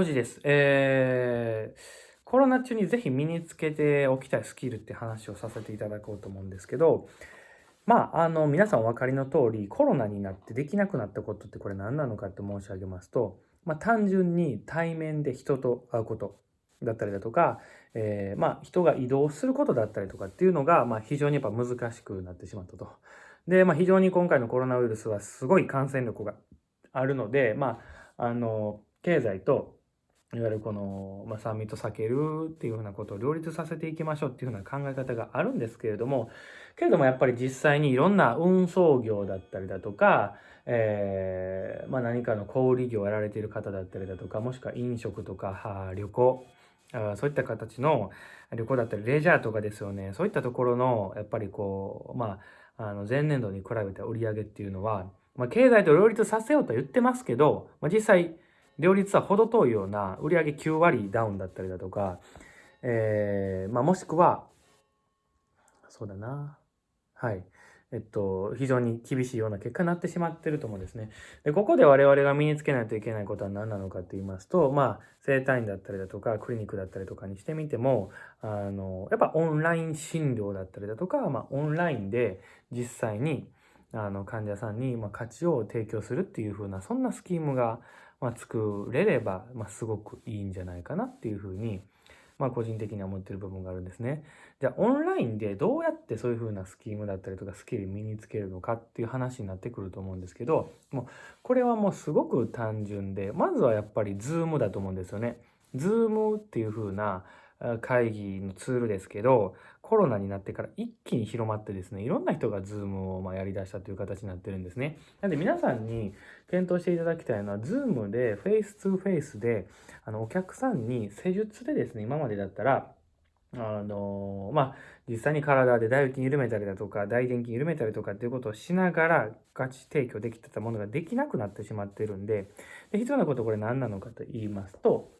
4時です。えー、コロナ中にぜひ身につけておきたいスキルって話をさせていただこうと思うんですけど、まあ、あの、皆さんお分かりの通り、コロナになってできなくなったことってこれ何なのかって申し上げますと、まあ、単純に対面で人と会うことだったりだとか、えー、まあ、人が移動することだったりとかっていうのが、まあ、非常にやっぱ難しくなってしまったと。で、まあ、非常に今回のコロナウイルスはすごい感染力があるので、まあ、あの、経済といわゆるこの、まあ、3密を避けるっていうふうなことを両立させていきましょうっていうふうな考え方があるんですけれども、けれどもやっぱり実際にいろんな運送業だったりだとか、えー、まあ、何かの小売業をやられている方だったりだとか、もしくは飲食とか旅行、そういった形の旅行だったりレジャーとかですよね。そういったところの、やっぱりこう、まあ、あの前年度に比べた売り上げっていうのは、まあ、経済と両立させようと言ってますけど、まあ、実際、両立は程遠いような売上9割ダウンだったりだとか、えー、まあ、もしくは、そうだな。はい。えっと、非常に厳しいような結果になってしまってると思うんですね。で、ここで我々が身につけないといけないことは何なのかと言いますと、まあ、整体院だったりだとか、クリニックだったりとかにしてみても、あの、やっぱオンライン診療だったりだとか、まあ、オンラインで実際に、あの、患者さんに、ま価値を提供するっていう風な、そんなスキームが、まあ、作れれば、まあ、すごくいいんじゃないかなっていうふうに、まあ、個人的には思ってる部分があるんですね。じゃあ、オンラインでどうやってそういうふうなスキームだったりとかスキル身につけるのかっていう話になってくると思うんですけど、もう、これはもうすごく単純で、まずはやっぱり Zoom だと思うんですよね。Zoom っていうふうな、会議のツールですけど、コロナになってから一気に広まってですね、いろんな人が Zoom をまやり出したという形になってるんですね。なんで皆さんに検討していただきたいのは、ズームでフェイス2フェイスで、あの、お客さんに施術でですね、今までだったら、あのまあ、実際に体で大筋緩めたりだとか、大臀筋緩めたりとかっていうことをしながら、価値提供できてたものができなくなってしまってるんで、で必要なことこれ何なのかと言いますと、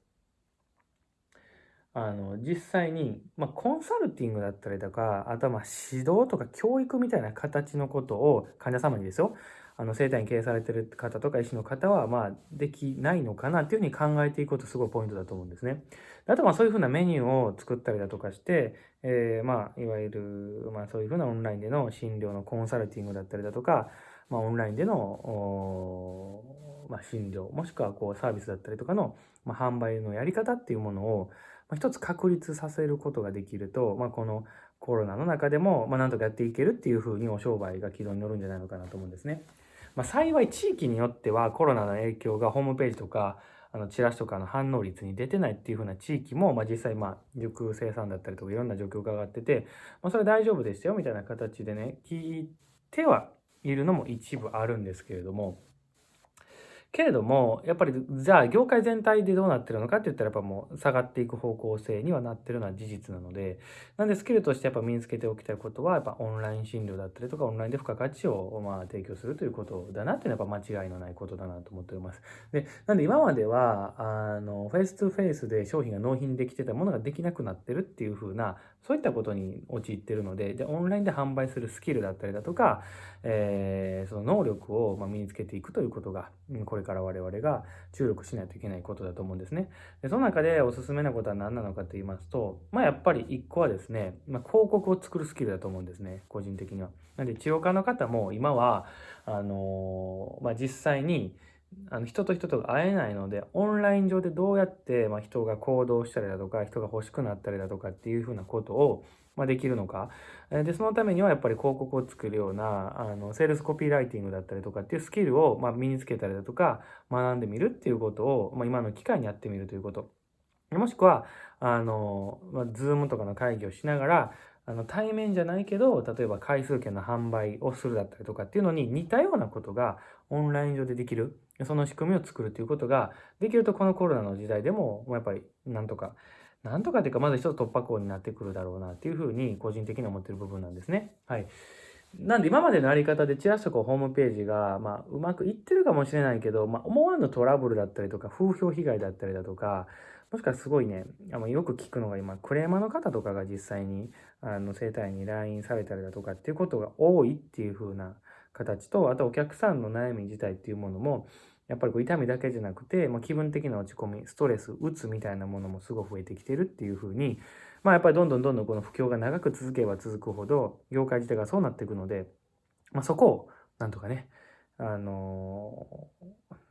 あの、実際に、まあ、コンサルティングだったりとか、あとは指導とか教育みたいな形のことを患者様にですよ、あの、生体院経営されてる方とか医師の方は、ま、できないのかなっていうふうに考えていくことすごいポイントだと思うんですね。あとまそういうふうなメニューを作ったりだとかして、えー、ま、いわゆる、まそういうふうなオンラインでの診療のコンサルティングだったりだとか、まあオンラインでの、ま診療、もしくはこうサービスだったりとかの、ま、販売のやり方っていうものを、まあ、一つ確立させることができると、まあ、このコロナの中でも、まあ、なんとかやっていけるっていうふうにお商売が軌道に乗るんじゃないのかなと思うんですね。まあ、幸い地域によってはコロナの影響がホームページとかあのチラシとかの反応率に出てないっていう風な地域も、まあ、実際まあ熟生産だったりとかいろんな状況が上がってて、まあ、それ大丈夫でしたよみたいな形でね聞いてはいるのも一部あるんですけれどもけれども、やっぱり、じゃあ業界全体でどうなってるのかって言ったら、やっぱもう下がっていく方向性にはなってるのは事実なので、なんでスキルとしてやっぱ身につけておきたいことは、やっぱオンライン診療だったりとか、オンラインで付加価値をまあ提供するということだなっていうのはやっぱ間違いのないことだなと思っております。で、なんで今までは、あの、フェイス2フェイスで商品が納品できてたものができなくなってるっていう風な、そういったことに陥ってるので、で、オンラインで販売するスキルだったりだとか、えー、その能力をま身につけていくということが、これから我々が注力しないといけないことだと思うんですね。でその中でおすすめなことは何なのかと言いますと、まあやっぱり一個はですね、まあ、広告を作るスキルだと思うんですね、個人的には。なんで治療家の方も今は、あのー、まあ実際に、あの人と人とが会えないので、オンライン上でどうやって、ま人が行動したりだとか、人が欲しくなったりだとかっていうふうなことを、まできるのか。で、そのためにはやっぱり広告を作るような、あの、セールスコピーライティングだったりとかっていうスキルを、ま身につけたりだとか、学んでみるっていうことを、ま今の機会にやってみるということ。もしくは、あの、まあ、 Zoom とかの会議をしながら、あの、対面じゃないけど、例えば回数券の販売をするだったりとかっていうのに似たようなことがオンライン上でできる。その仕組みを作るということができるとこのコロナの時代でも、やっぱりなんとかなんとかというか、まず一つ突破口になってくるだろうなっていうふうに個人的に思ってる部分なんですね。はい。なんで今までのやり方でチラシとかホームページが、まあ、うまくいってるかもしれないけど、まあ、思わぬトラブルだったりとか、風評被害だったりだとか、もしくはすごいね、あのよく聞くのが今、クレーマーの方とかが実際に、あの、生体に LINE されたりだとかっていうことが多いっていう風な形と、あとお客さんの悩み自体っていうものも、やっぱりこう痛みだけじゃなくて、まあ、気分的な落ち込み、ストレス、うつみたいなものもすごい増えてきてるっていうふうに、まあやっぱりどんどんどんどんこの不況が長く続けば続くほど、業界自体がそうなっていくので、まあそこをなんとかね、あの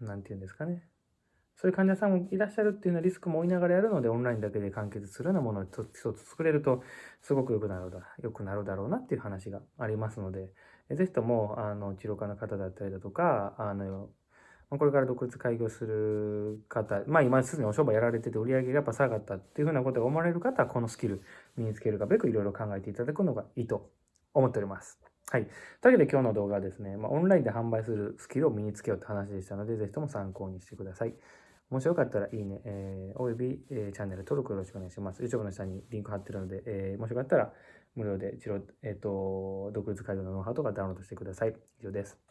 ー、なんて言うんですかね。そういう患者さんもいらっしゃるっていうようなリスクも負いながらやるので、オンラインだけで完結するようなものを一つ作れると、すごく良くなるだ、良くなるだろうなっていう話がありますので、ぜひとも、あの、治療家の方だったりだとか、あの、これから独立開業する方、まあ今すでにお商売やられてて売り上げがやっぱ下がったっていうふうなことが思われる方は、このスキル身につけるかべくいろいろ考えていただくのがいいと思っております。はい。というわけで今日の動画はですね、まあ、オンラインで販売するスキルを身につけようって話でしたので、ぜひとも参考にしてください。もしよかったらいいね、えー、および、えー、チャンネル登録よろしくお願いします。YouTube の下にリンク貼ってるので、えー、もしよかったら無料で、えっ、ー、と、独立開業のノウハウとかダウンロードしてください。以上です。